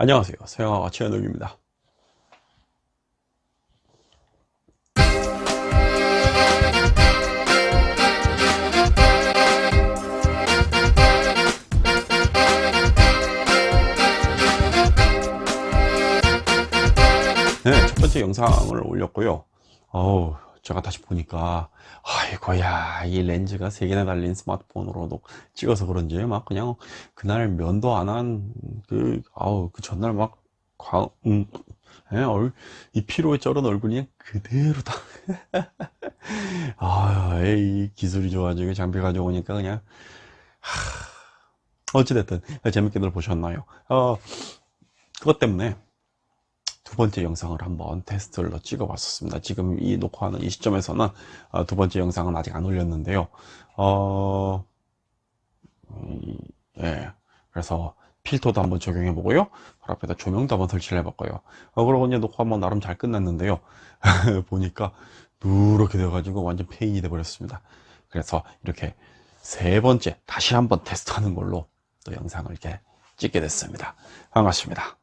안녕하세요. 서영아와 최현욱입니다. 네, 첫 번째 영상을 올렸고요. 어우, 제가 다시 보니까, 아이고야, 이 렌즈가 세 개나 달린 스마트폰으로도 찍어서 그런지, 막 그냥, 그날 면도 안 한, 그, 아우, 그 전날 막, 광, 음, 예, 피로에 쩔은 얼굴이 그대로다. 아, 이 기술이 좋아지고 장비 가져오니까 그냥, 하, 어찌됐든, 재밌게들 보셨나요? 어, 그것 때문에, 두 번째 영상을 한번 테스트를 찍어 봤었습니다. 지금 이 녹화하는 이 시점에서는 어, 두 번째 영상은 아직 안 올렸는데요. 어, 이, 예, 그래서 필터도 한번 적용해 보고요. 바로 앞에다 조명도 한번 설치를 해 볼까요. 어, 그러고 이제 녹화 한번 나름 잘 끝났는데요. 보니까 누렇게 되어 가지고 완전 페인이 돼 버렸습니다. 그래서 이렇게 세 번째 다시 한번 테스트하는 걸로 또 영상을 이렇게 찍게 됐습니다. 반갑습니다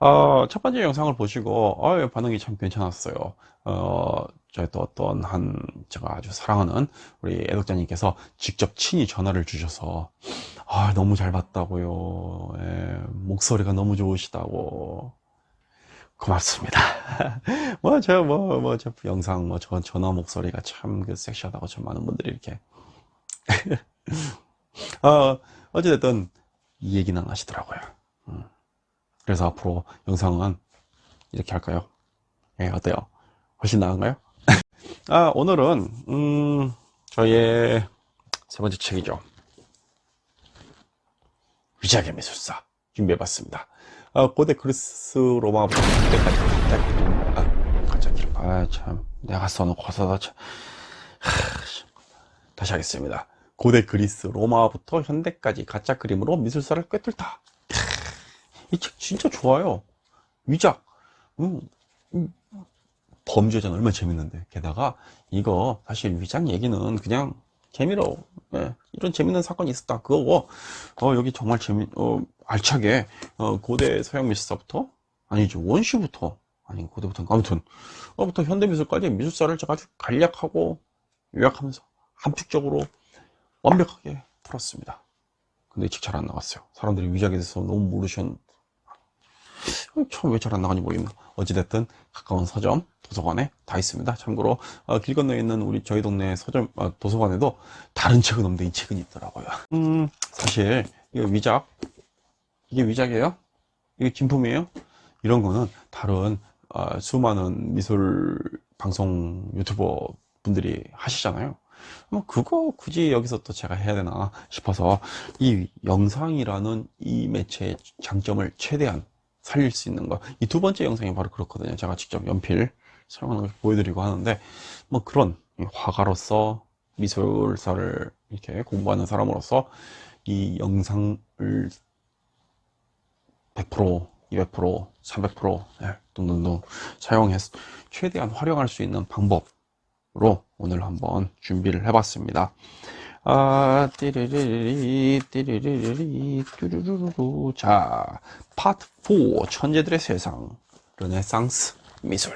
어, 첫 번째 영상을 보시고 어, 반응이 참 괜찮았어요. 어, 저희 또 어떤 한 제가 아주 사랑하는 우리 애독자님께서 직접 친히 전화를 주셔서 아, 너무 잘 봤다고요. 예, 목소리가 너무 좋으시다고. 고맙습니다. 뭐 저 뭐 뭐 저 영상 뭐 저 전화 목소리가 참 그 섹시하다고 좀 많은 분들이 이렇게. 어, 어찌됐든 이 얘기는 하시더라고요. 음. 그래서 앞으로 영상은 이렇게 할까요? 예, 어때요? 훨씬 나은가요? 아, 오늘은, 음, 저의 세 번째 책이죠. 위자의 미술사 준비해봤습니다. 아, 고대 그리스 로마부터 그때까지 아, 갑자기, 아, 참, 내가 써놓고 서다 참. 하, 다시 하겠습니다. 고대 그리스 로마부터 현대까지 가짜 그림으로 미술사를 꿰뚫다. 이 책 진짜 좋아요. 위작 음, 음, 범죄자는 얼마나 재밌는데. 게다가 이거 사실 위작 얘기는 그냥 재미로 예, 이런 재밌는 사건이 있었다. 그거고 어, 여기 정말 재미 어, 알차게 어, 고대 서양 미술사부터 아니죠 원시부터 아니 고대부터 아무튼 어부터 현대 미술까지 미술사를 제가 아주 간략하고 요약하면서 함축적으로 완벽하게 풀었습니다. 근데 이책잘 안 나갔어요. 사람들이 위작에 대해서 너무 모르셨 처음 왜잘 안 나가는지 모르겠네 어찌됐든 가까운 서점 도서관에 다 있습니다. 참고로 어, 길 건너에 있는 우리 저희 동네 서점 어, 도서관에도 다른 책은 없는데 이 책은 있더라고요. 음 사실 이거 위작? 이게 위작이에요? 이게 진품이에요? 이런 거는 다른 어, 수많은 미술 방송 유튜버 분들이 하시잖아요. 뭐 그거 굳이 여기서 또 제가 해야 되나 싶어서 이 영상이라는 이 매체의 장점을 최대한 살릴 수 있는 거. 이 두 번째 영상이 바로 그렇거든요. 제가 직접 연필 사용하는 걸 보여드리고 하는데 뭐 그런 화가로서 미술사를 이렇게 공부하는 사람으로서 이 영상을 100% 200% 300% 네, 등등등 사용해서 최대한 활용할 수 있는 방법으로 오늘 한번 준비를 해봤습니다 아, 띠리리리, 띠리리리, 뚜루루루. 자, 파트 4, 천재들의 세상, 르네상스 미술.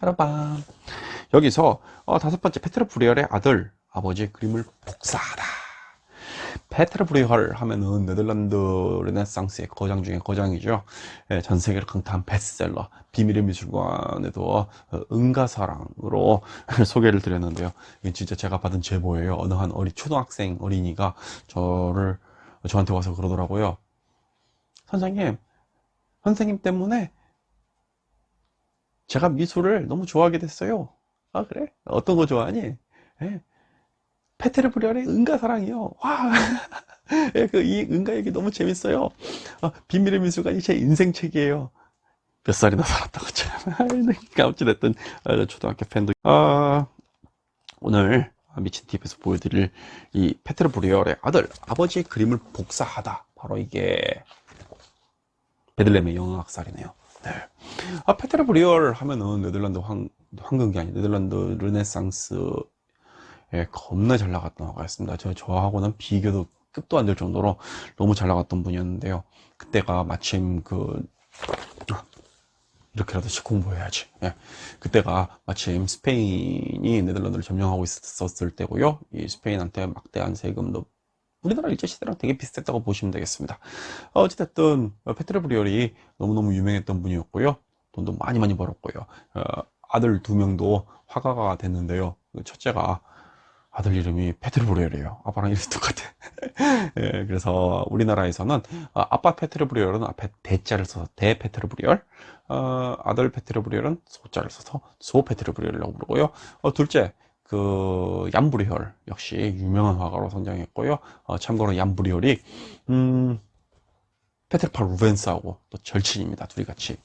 따라밤. 여기서 어, 다섯 번째 페테르 브뤼헐의 아들, 아버지 그림을 복사하다. 페테르 브뤼헐 하면은 네덜란드 르네상스의 거장 중에 거장이죠. 예, 전 세계를 강타한 베스트셀러 비밀의 미술관에도 어, 응가사랑으로 소개를 드렸는데요. 이게 진짜 제가 받은 제보예요. 어느 한 어리 초등학생 어린이가 저를 저한테 와서 그러더라고요. 선생님, 선생님 때문에 제가 미술을 너무 좋아하게 됐어요. 아 그래? 어떤 거 좋아하니? 예. 페테르 브리얼의 응가사랑이요. 와, 예, 그이 응가 얘기 너무 재밌어요. 어, 비밀의 미술관이 제 인생책이에요. 몇 살이나 살았다고 참. 어, 초등학교 팬도. 아, 오늘 미친 TV에서 보여드릴 이 페테르 브뤼헐의 아들, 아버지의 그림을 복사하다. 바로 이게 베들레헴의 영아 학살이네요. 네. 아, 페테르 브뤼헐 하면은 네덜란드 황, 황금기 아니 네덜란드 르네상스 예, 겁나 잘 나갔던 화가였습니다. 저, 저하고는 비교도 끝도 안 될 정도로 너무 잘 나갔던 분이었는데요. 그때가 마침 그 이렇게라도 공부해야지. 예. 그때가 마침 스페인이 네덜란드를 점령하고 있었을 때고요. 이 스페인한테 막대한 세금도 우리나라 일제시대랑 되게 비슷했다고 보시면 되겠습니다. 어, 어찌됐든 페트르 브리얼이 너무너무 유명했던 분이었고요. 돈도 많이 많이 벌었고요. 어, 아들 두 명도 화가가 됐는데요. 그 첫째가 아들 이름이 페테르 브뤼헐이에요. 아빠랑 이름이 똑같아. 예, 그래서 우리나라에서는 어, 아빠 페테르 브뤼헐은 앞에 대자를 써서 대 페테르 브뤼헐, 어, 아들 페테르 브뤼헐은 소자를 써서 소 페테르 브뤼헐이라고 부르고요. 어, 둘째 그 얀 브뤼헐 역시 유명한 화가로 성장했고요. 어, 참고로 얀 브뤼헐이 음, 페테르 파울 루벤스하고 또 절친입니다. 둘이 같이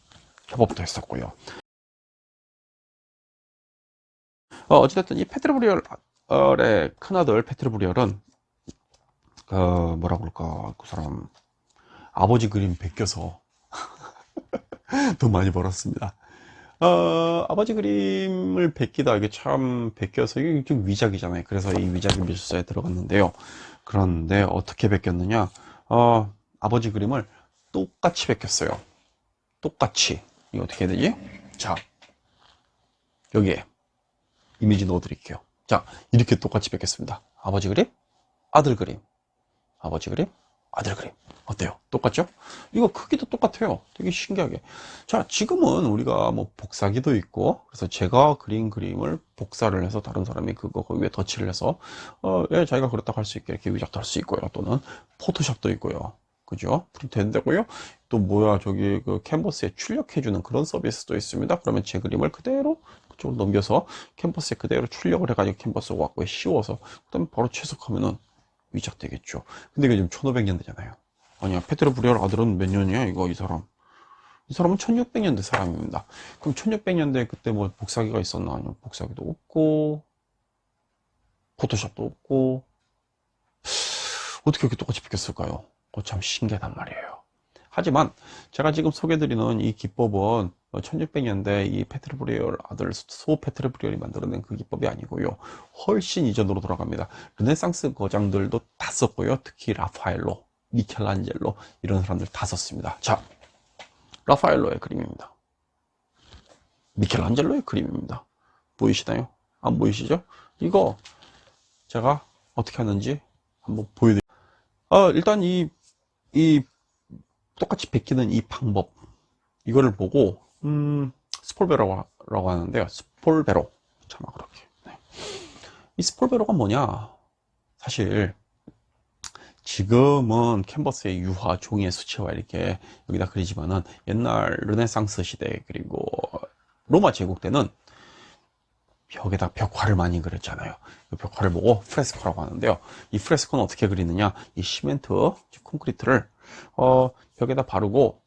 협업도 했었고요. 어, 어찌됐든 이 페트르브리얼 의 큰아들 페트르브리얼은 그 뭐라 그럴까 그 사람 아버지 그림 베껴서 돈 많이 벌었습니다. 어, 아버지 그림을 베끼다 이게 참 베껴서 이게 좀 위작이잖아요. 그래서 이 위작의 미술사에 들어갔는데요. 그런데 어떻게 베꼈느냐? 어, 아버지 그림을 똑같이 베꼈어요. 똑같이. 이거 어떻게 해야 되지? 자, 여기에 이미지 넣어 드릴게요. 자, 이렇게 똑같이 베꼈습니다. 아버지 그림, 아들 그림, 아버지 그림, 아들 그림. 어때요? 똑같죠? 이거 크기도 똑같아요. 되게 신기하게. 자, 지금은 우리가 뭐 복사기도 있고, 그래서 제가 그린 그림을 복사를 해서 다른 사람이 그거 거기 위에 덧칠을 해서, 어, 예, 자기가 그렇다고 할 수 있게 이렇게 위작도 할 수 있고요. 또는 포토샵도 있고요. 그죠? 프린트 된다고요? 또 뭐야, 저기 그 캔버스에 출력해주는 그런 서비스도 있습니다. 그러면 제 그림을 그대로 그 쪽으로 넘겨서 캔버스에 그대로 출력을 해가지고 캔버스 갖고 씌워서, 그 다음에 바로 채색하면은 위작되겠죠. 근데 이게 지금 1500년대잖아요. 아니야, 페테르 브뤼헐 아들은 몇 년이야, 이거, 이 사람. 이 사람은 1600년대 사람입니다. 그럼 1600년대 그때 뭐 복사기가 있었나? 아니면 복사기도 없고, 포토샵도 없고, 어떻게 이렇게 똑같이 베꼈을까요? 그거 참 신기하단 말이에요. 하지만 제가 지금 소개드리는 이 기법은 1600년대 이 페테르 브뤼헐 아들 소 페테르 브뤼헐이 만들어낸 그 기법이 아니고요. 훨씬 이전으로 돌아갑니다. 르네상스 거장들도 다 썼고요. 특히 라파엘로, 미켈란젤로 이런 사람들 다 썼습니다. 자, 라파엘로의 그림입니다. 미켈란젤로의 그림입니다. 보이시나요? 안 보이시죠? 이거 제가 어떻게 하는지 한번 보여드릴게요. 어, 일단 이, 이 똑같이 베끼는 이 방법 이거를 보고 음, 스폴베로라고 하는데요. 스폴베로 참아 그렇게 네. 이 스폴베로가 뭐냐 사실 지금은 캔버스의 유화 종이의 수채화 이렇게 여기다 그리지만은 옛날 르네상스 시대 그리고 로마 제국 때는 벽에다 벽화를 많이 그렸잖아요. 그 벽화를 보고 프레스코라고 하는데요. 이 프레스코는 어떻게 그리느냐? 이 시멘트, 콘크리트를 어, 벽에다 바르고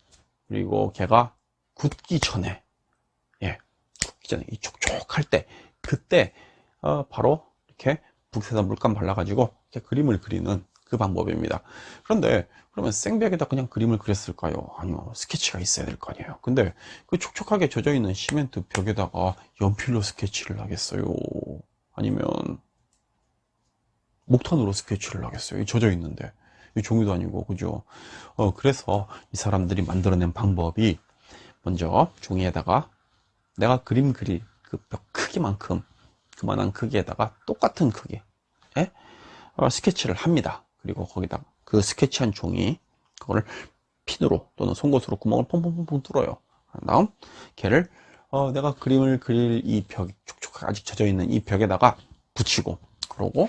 그리고 걔가 굳기 전에 예 굳기 전에 이 촉촉할 때 그때 어, 바로 이렇게 붓에다 물감 발라가지고 이렇게 그림을 그리는 그 방법입니다. 그런데 그러면 생벽에다 그냥 그림을 그렸을까요? 아니요 스케치가 있어야 될 거 아니에요. 근데 그 촉촉하게 젖어 있는 시멘트 벽에다가 연필로 스케치를 하겠어요? 아니면 목탄으로 스케치를 하겠어요? 젖어 있는데 이 종이도 아니고 그죠? 어 그래서 이 사람들이 만들어낸 방법이 먼저 종이에다가 내가 그림 그릴 그 벽 크기만큼 그만한 크기에다가 똑같은 크기에 어, 스케치를 합니다. 그리고 거기다 그 스케치한 종이 그거를 핀으로 또는 송곳으로 구멍을 퐁퐁퐁퐁 뚫어요. 다음 걔를 어, 내가 그림을 그릴 이 벽, 촉촉하게 아직 젖어 있는 이 벽에다가 붙이고 그러고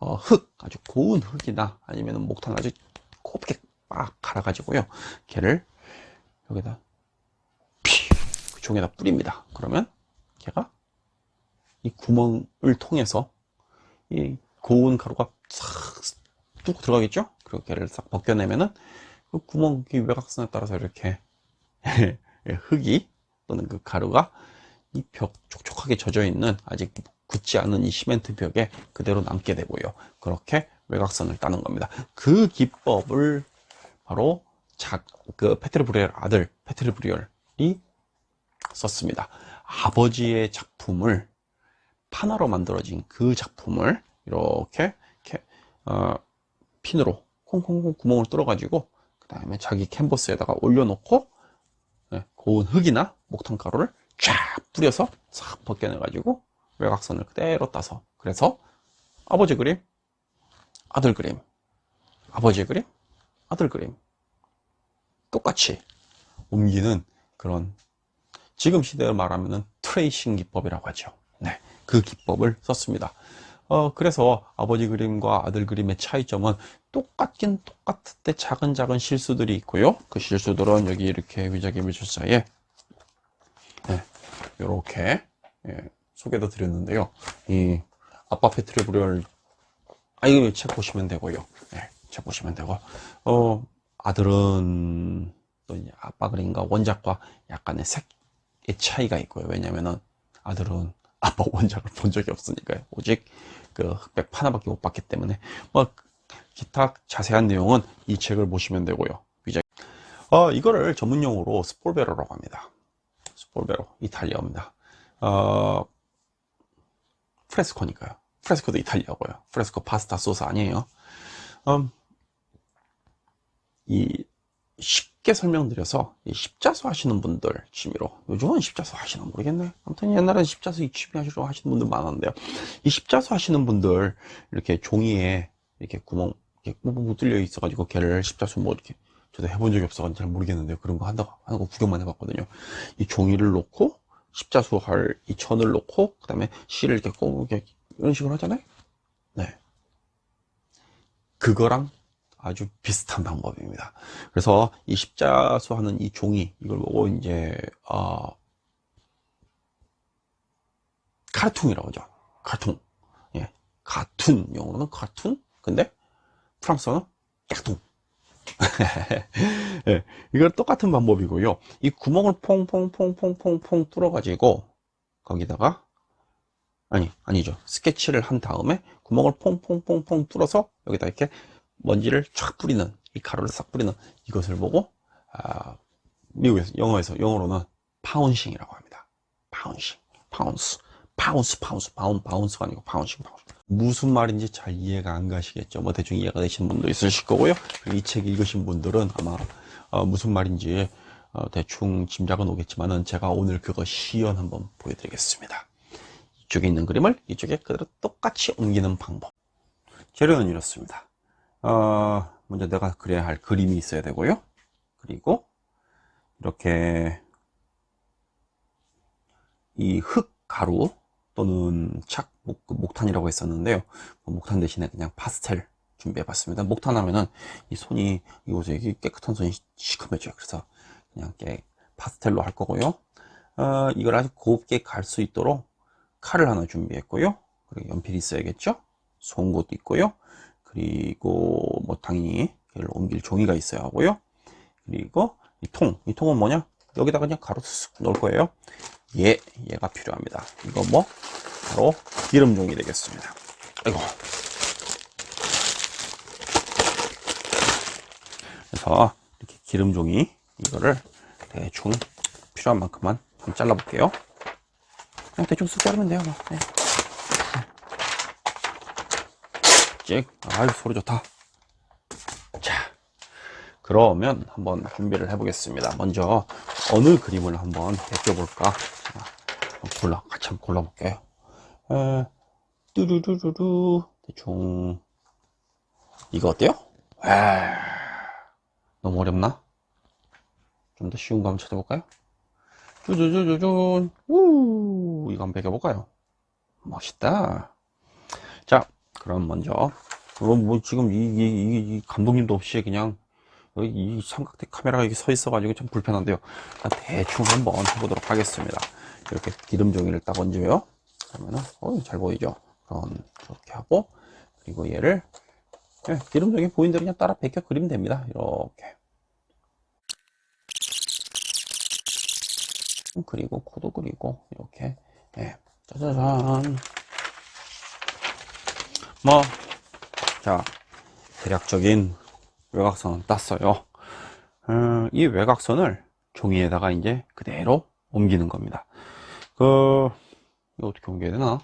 어, 흙 아주 고운 흙이나 아니면 목탄 아주 곱게 빡 갈아가지고요. 걔를 여기다 그 종에다 뿌립니다. 그러면 걔가 이 구멍을 통해서 이 고운 가루가 싹 뚫고 들어가겠죠? 그리고 걔를 싹 벗겨내면은 그 구멍 이 외곽선에 따라서 이렇게 흙이 또는 그 가루가 이 벽 촉촉하게 젖어 있는 아직 굳지 않은 이 시멘트 벽에 그대로 남게 되고요. 그렇게 외곽선을 따는 겁니다. 그 기법을 바로 작, 그 피터르 브뤼헐 아들 피터르 브뤼헐이 썼습니다. 아버지의 작품을 판화로 만들어진 그 작품을 이렇게, 이렇게 어, 핀으로 콩콩콩 구멍을 뚫어 가지고 그 다음에 자기 캔버스에다가 올려놓고 네, 고운 흙이나 목탄 가루를 쫙 뿌려서 싹 벗겨내 가지고 외곽선을 그대로 따서 그래서 아버지 그림 아들 그림 아버지 그림 아들 그림 똑같이 옮기는 그런 지금 시대로 말하면 트레이싱 기법이라고 하죠. 네, 그 기법을 썼습니다 어, 그래서 아버지 그림과 아들 그림의 차이점은 똑같긴 똑같을 때 작은 작은 실수들이 있고요. 그 실수들은 여기 이렇게 위자기 물줄사에 네, 이렇게 예, 소개도 드렸는데요. 이 아빠 피터르 브뤼헐 아 이거 책 보시면 되고요. 네, 책 보시면 되고. 어 아들은 또 이제 아빠 그림과 원작과 약간의 색의 차이가 있고요. 왜냐면은 아들은 아빠 원작을 본 적이 없으니까요. 오직 그 흑백 하나밖에 못 봤기 때문에 뭐 기타 자세한 내용은 이 책을 보시면 되고요. 위자 어 이거를 전문용어로 스폴베로라고 합니다. 스폴베로 이탈리아입니다. 어 프레스코니까요. 프레스코도 이탈리아고요. 프레스코 파스타 소스 아니에요. 음, 이 쉽게 설명드려서 이 십자수 하시는 분들 취미로 요즘은 십자수 하시나 모르겠네 아무튼 옛날엔 십자수 이 취미 하시러 하시는 분들 많았는데요. 이 십자수 하시는 분들 이렇게 종이에 이렇게 구멍 이렇게 꾹꾹 뚫려 있어 가지고 걔를 십자수 뭐 이렇게 저도 해본 적이 없어 가지고 잘 모르겠는데요. 그런 거 한다고 하는 거 구경만 해봤거든요. 이 종이를 놓고 십자수 할 이 천을 놓고 그 다음에 실을 이렇게 꼭 이렇게 이런 식으로 하잖아요. 네. 그거랑 아주 비슷한 방법입니다. 그래서 이 십자수 하는 이 종이 이걸 보고 이제 어, 카르퉁이라고 하죠. 카퉁. 예. 카툰 영어로는 카툰. 근데 프랑스어는 까퉁. 예. 이걸 똑같은 방법이고요. 이 구멍을 퐁퐁퐁퐁퐁퐁 뚫어 가지고 거기다가 아니 아니죠. 스케치를 한 다음에 구멍을 퐁퐁퐁퐁 뚫어서 여기다 이렇게 먼지를 쫙 뿌리는 이 가루를 싹 뿌리는 이것을 보고 아, 미국에서 영어에서 영어로는 pouncing이라고 합니다. pouncing, pounce, pounce, pounce, boun, bounce가 아니고 pouncing, pounce. 무슨 말인지 잘 이해가 안 가시겠죠. 뭐 대충 이해가 되시는 분도 있으실 거고요. 이 책 읽으신 분들은 아마 어, 무슨 말인지 어, 대충 짐작은 오겠지만은 제가 오늘 그거 시연 한번 보여드리겠습니다. 이쪽에 있는 그림을 이쪽에 그대로 똑같이 옮기는 방법. 재료는 이렇습니다. 어, 먼저 내가 그려야 할 그림이 있어야 되고요. 그리고 이렇게 이 흙 가루 또는 착 목, 그 목탄이라고 했었는데요. 그 목탄 대신에 그냥 파스텔 준비해 봤습니다. 목탄 하면은 이 손이 이곳에 깨끗한 손이 시커매져요. 그래서 그냥 깨 파스텔로 할 거고요. 어, 이걸 아주 곱게 갈 수 있도록 칼을 하나 준비했고요. 그리고 연필이 있어야겠죠. 송곳도 있고요. 그리고 뭐 당연히 얘를 옮길 종이가 있어야 하고요. 그리고 이 통, 이 통은 뭐냐? 여기다가 그냥 가로 쓱 넣을 거예요. 얘, 얘가 필요합니다. 이거 뭐? 바로 기름 종이 되겠습니다. 아이고. 그래서 이렇게 기름 종이 이거를 대충 필요한 만큼만 좀 잘라 볼게요. 그냥 대충 쓱 자르면 돼요 뭐. 네. 찍 아유 소리 좋다 자 그러면 한번 준비를 해 보겠습니다 먼저 어느 그림을 한번 베껴볼까 골라 같이 한번 골라 볼게요 에, 뚜루루루루 대충 이거 어때요? 에 너무 어렵나? 좀 더 쉬운 거 한번 찾아볼까요? 쭈쭈쭈쭈쭈 우 이거 한번 베껴볼까요? 멋있다 자 그럼 먼저. 그럼 뭐 지금 이, 이, 이 감독님도 없이 그냥 이 삼각대 카메라가 여기 서 있어 가지고 좀 불편한데요. 대충 한번 해보도록 하겠습니다. 이렇게 기름 종이를 딱 얹어요 그러면은 어, 잘 보이죠? 그럼 이렇게 하고 그리고 얘를 네, 기름 종이 보인 대로 그냥 따라 베껴 그리면 됩니다. 이렇게. 그리고 코도 그리고 이렇게. 네, 짜자잔 뭐, 자, 대략적인 외곽선은 땄어요. 음, 이 외곽선을 종이에다가 이제 그대로 옮기는 겁니다. 그, 이거 어떻게 옮겨야 되나?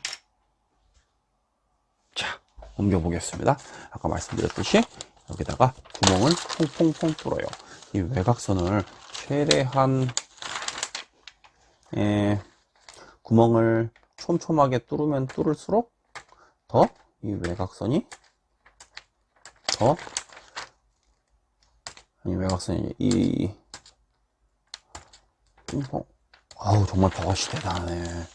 자, 옮겨 보겠습니다. 아까 말씀드렸듯이 여기다가 구멍을 퐁퐁퐁 뚫어요. 이 외곽선을 최대한 예, 구멍을 촘촘하게 뚫으면 뚫을수록 더 이 외곽선이 더 아니 외곽선이 이 어, 아우 정말 버것이 대단하네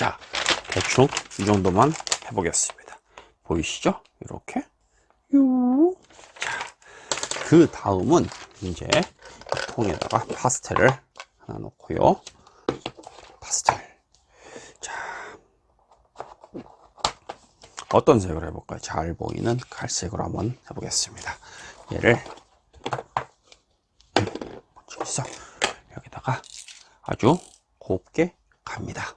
자, 대충 이 정도만 해보겠습니다. 보이시죠? 이렇게. 유. 자, 그 다음은 이제 통에다가 파스텔을 하나 놓고요. 파스텔. 자, 어떤 색을 해볼까요? 잘 보이는 갈색으로 한번 해보겠습니다. 얘를 여기다가 아주 곱게 갑니다.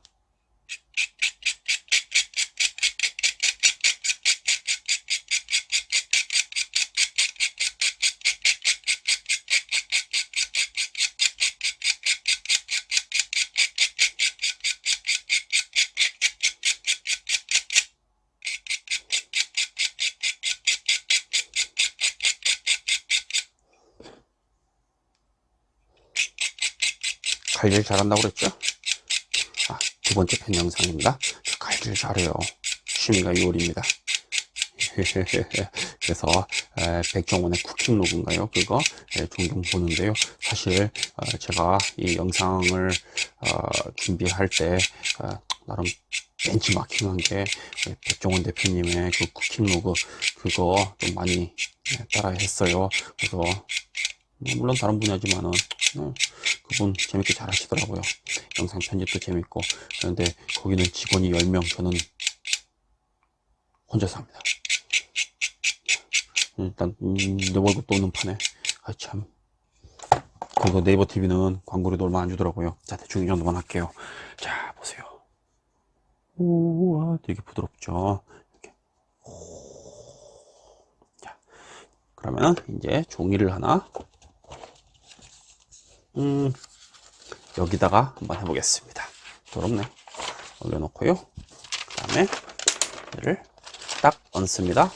갈질 잘한다고 그랬죠? 아, 두 번째 편 영상입니다. 저 갈질 잘해요. 취미가 요리입니다. 그래서 에, 백종원의 쿠킹 로그인가요? 그거 에, 종종 보는데요. 사실 어, 제가 이 영상을 어, 준비할 때 어, 나름 벤치마킹한 게 에, 백종원 대표님의 그 쿠킹 로그 그거 좀 많이 에, 따라 했어요. 그래서 뭐 물론 다른 분야지만은 어, 그분 재밌게 잘 하시더라고요. 영상 편집도 재밌고 그런데 거기는 직원이 10명 저는 혼자서 합니다. 일단 음, 내 월급도 없는 판에 아참 그리고 네이버 TV는 광고료도 얼마 안 주더라고요. 자 대충 이 정도만 할게요. 자 보세요. 우와 되게 부드럽죠. 이렇게. 자 그러면 이제 종이를 하나 음, 여기다가 한번 해보겠습니다. 더럽네. 올려놓고요. 그 다음에 얘를 딱 얹습니다.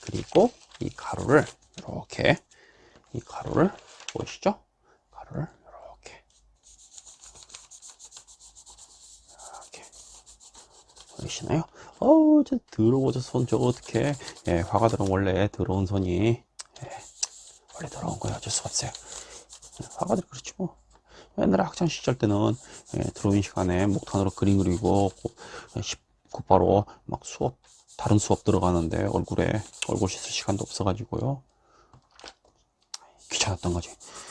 그리고 이 가루를 이렇게 이 가루를 보이시죠? 가루를 이렇게 이렇게 보이시나요? 어우 저 더러워 저손 저거 어떻게 예, 화가들은 원래 더러운 손이 예, 원래 더러운 거예요 어쩔 수가 없어요 화가들이 그렇지 뭐. 옛날에 학창 시절 때는 예, 드로잉 시간에 목탄으로 그림 그리고 곧바로 막 수업 다른 수업 들어가는데 얼굴에 얼굴 씻을 시간도 없어가지고요. 귀찮았던 거지.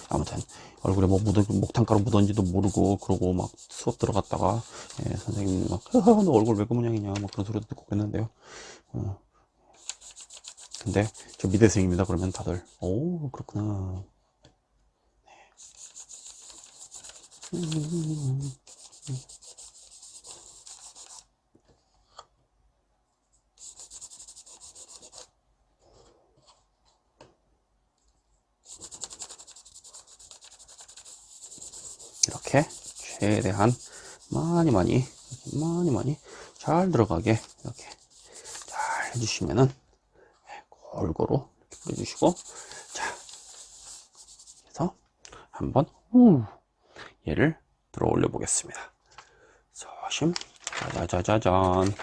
아무튼 얼굴에 뭐 묻은 목탄가루 묻은지도 모르고 그러고 막 수업 들어갔다가 예, 선생님이 막너 얼굴 왜 그 모양이냐 뭐 그런 소리도 듣고 그랬는데요. 어. 근데 저 미대생입니다 그러면 다들 오 그렇구나 네. 음. 이렇게 최대한 많이 많이 많이 많이 잘 들어가게 이렇게 잘 해주시면은 골고루 이렇게 뿌려주시고 자 그래서 한번 후 얘를 들어 올려 보겠습니다. 조심. 짜자자자잔.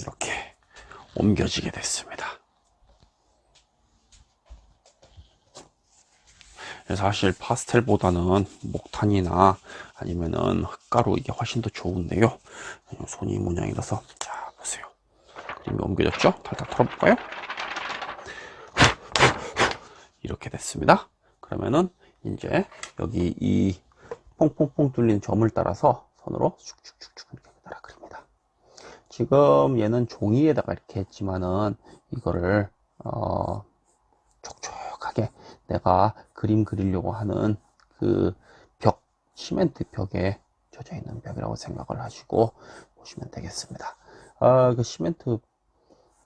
이렇게 옮겨지게 됐습니다. 사실 파스텔보다는 목탄이나 아니면은 흙가루 이게 훨씬 더 좋은데요. 손이 모양이라서 자 보세요. 그림이 옮겨졌죠? 탈탈 털어볼까요 이렇게 됐습니다 그러면은 이제 여기 이 퐁퐁퐁 뚫린 점을 따라서 선으로 슉슉슉슉 이렇게 따라 그립니다. 지금 얘는 종이에다가 이렇게 했지만은 이거를 어, 촉촉하게 내가 그림 그리려고 하는 그 벽, 시멘트 벽에 젖어 있는 벽이라고 생각을 하시고 보시면 되겠습니다. 아, 그 시멘트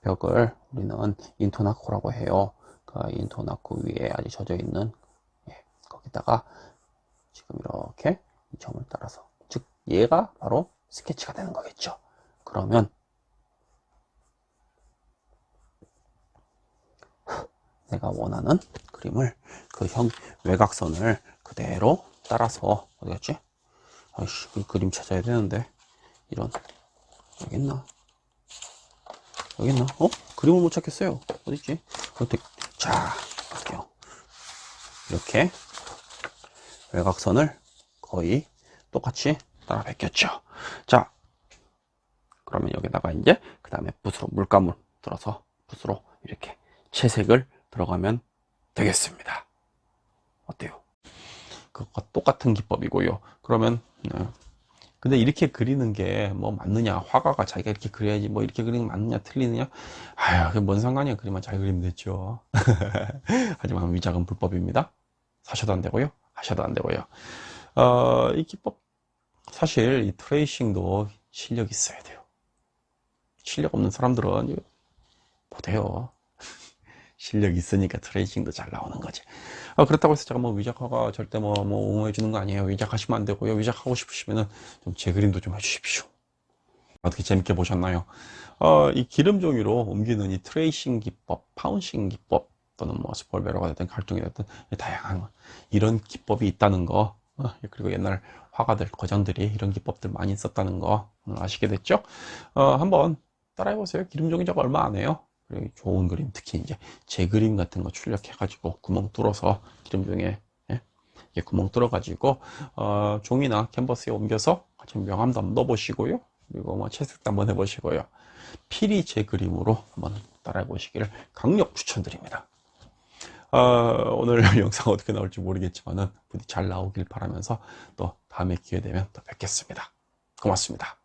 벽을 우리는 인토나코라고 해요. 그 인토나코 위에 아직 젖어 있는 예, 거기다가 지금 이렇게 이 점을 따라서 즉 얘가 바로 스케치가 되는 거겠죠. 그러면 내가 원하는 그림을 그 형 외곽선을 그대로 따라서 어디 갔지? 아이씨 그 그림 찾아야 되는데 이런 여기 있나? 여기 있나? 어? 그림을 못 찾겠어요. 어딨지? 어떻게 자 볼게요. 이렇게 외곽선을 거의 똑같이 따라 베꼈죠. 자 그러면 여기다가 이제 그 다음에 붓으로 물감을 들어서 붓으로 이렇게 채색을 들어가면 되겠습니다. 어때요? 그것과 똑같은 기법이고요. 그러면 네. 근데 이렇게 그리는 게 뭐 맞느냐? 화가가 자기가 이렇게 그려야지 뭐 이렇게 그리는 게 맞느냐? 틀리느냐? 아유 그게 뭔 상관이야 그림만 잘 그리면 됐죠. 하지만 위작은 불법입니다. 사셔도 안 되고요. 하셔도 안 되고요. 어, 이 기법 사실 이 트레이싱도 실력 있어야 돼요. 실력 없는 사람들은 못해요 실력 있으니까 트레이싱도 잘 나오는 거지. 아, 그렇다고 해서 제가 뭐 위작화가 절대 뭐, 뭐 옹호해 주는 거 아니에요. 위작하시면 안 되고요. 위작하고 싶으시면은 좀 제 그림도 좀 해주십시오. 어떻게 재밌게 보셨나요? 어, 이 기름 종이로 옮기는 이 트레이싱 기법 파운싱 기법 또는 뭐 스폴베러가 됐든 갈등이 됐든 다양한 이런 기법이 있다는 거 어, 그리고 옛날 화가들 거장들이 이런 기법들 많이 썼다는 거 아시게 됐죠? 어, 한번 따라해 보세요. 기름 종이 저거 얼마 안 해요 좋은 그림 특히 이제 제 그림 같은 거 출력해 가지고 구멍 뚫어서 기름 중에 예? 구멍 뚫어 가지고 어, 종이나 캔버스에 옮겨서 같이 명함도 한번 넣어 보시고요. 그리고 뭐 채색도 한번 해 보시고요. 필히 제 그림으로 한번 따라해 보시기를 강력 추천드립니다. 어, 오늘 영상 어떻게 나올지 모르겠지만은 부디 잘 나오길 바라면서 또 다음에 기회 되면 또 뵙겠습니다. 고맙습니다